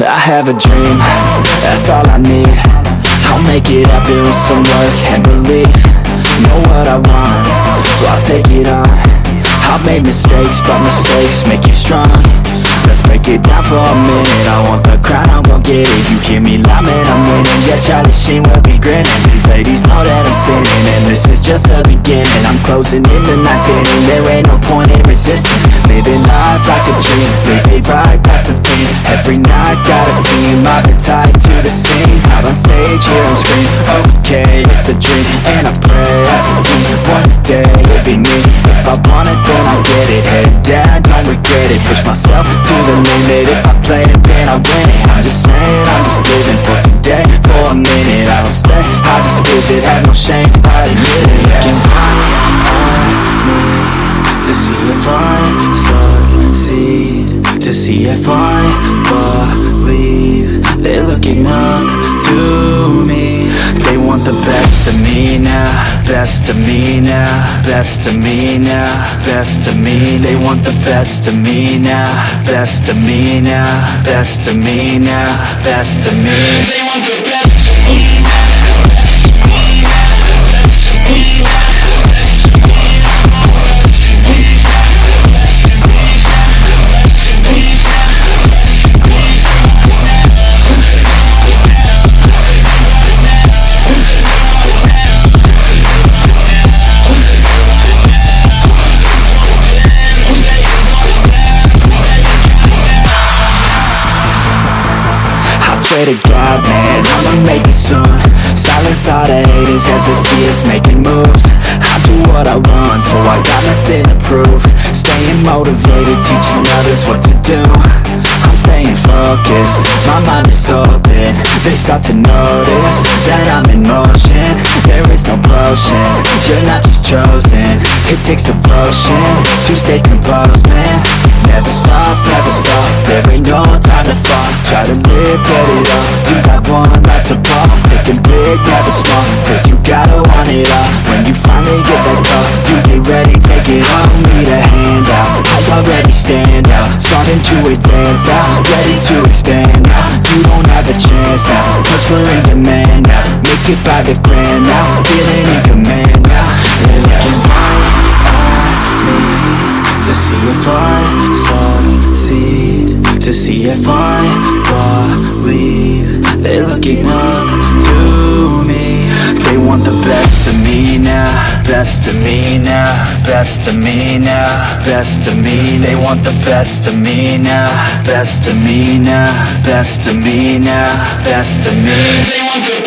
I have a dream, that's all I need. I'll make it happen with some work and belief. Know what I want, so I'll take it on. I've made mistakes, but mistakes make you strong. Let's break it down for a minute. I want the crown, I'm gon' get it. You hear me loud, man, I'm winning. Yeah, Charlie Sheen will be grinning. These ladies know that I'm sinning And this is just the beginning. I'm closing in the ninth inning There ain't no point in resisting. Living life like a dream Every night, got a team I've been tied to the scene. Out on stage, here I'm Okay, it's a dream. And I pray as a team One day, it'll be me. If I want it, then I'll get it. Head down, don't regret it. Push myself to the limit. If I play it, then I win it. I'm just saying, I'm just living for today. For a minute, I don't stay. I just visit, have no shame see if I succeed To see if I believe. They're looking up to me. They want the best of me now Best of me now Best of me now Best of me. They want the best of me now Best of me now Best of me now Best of me swear to God, man, I'ma make it soon. Silence all the haters as they see us making moves. I do what I want, so I got nothing to prove. Staying motivated, teaching others what to do. I'm staying focused, my mind is open. They start to notice that I'm in motion. There is you're not just chosen. It takes devotion to stay composed, man. Never stop, never stop, there ain't no time to fall. Try to live, get it up, you got one life to pop. Thinking big, never small, cause you gotta want it all. When you finally get that call, you get ready, take it on Need a hand out, I already stand to advance now, ready to expand now. You don't have a chance now, cause we're in demand now. Make it by the grand now, feeling in command now. They're looking right at me To see if I succeed. To see if I believe They're looking up Best of me now Best of me now Best of me. They want the best of me now Best of me now Best of me now Best of me. They want the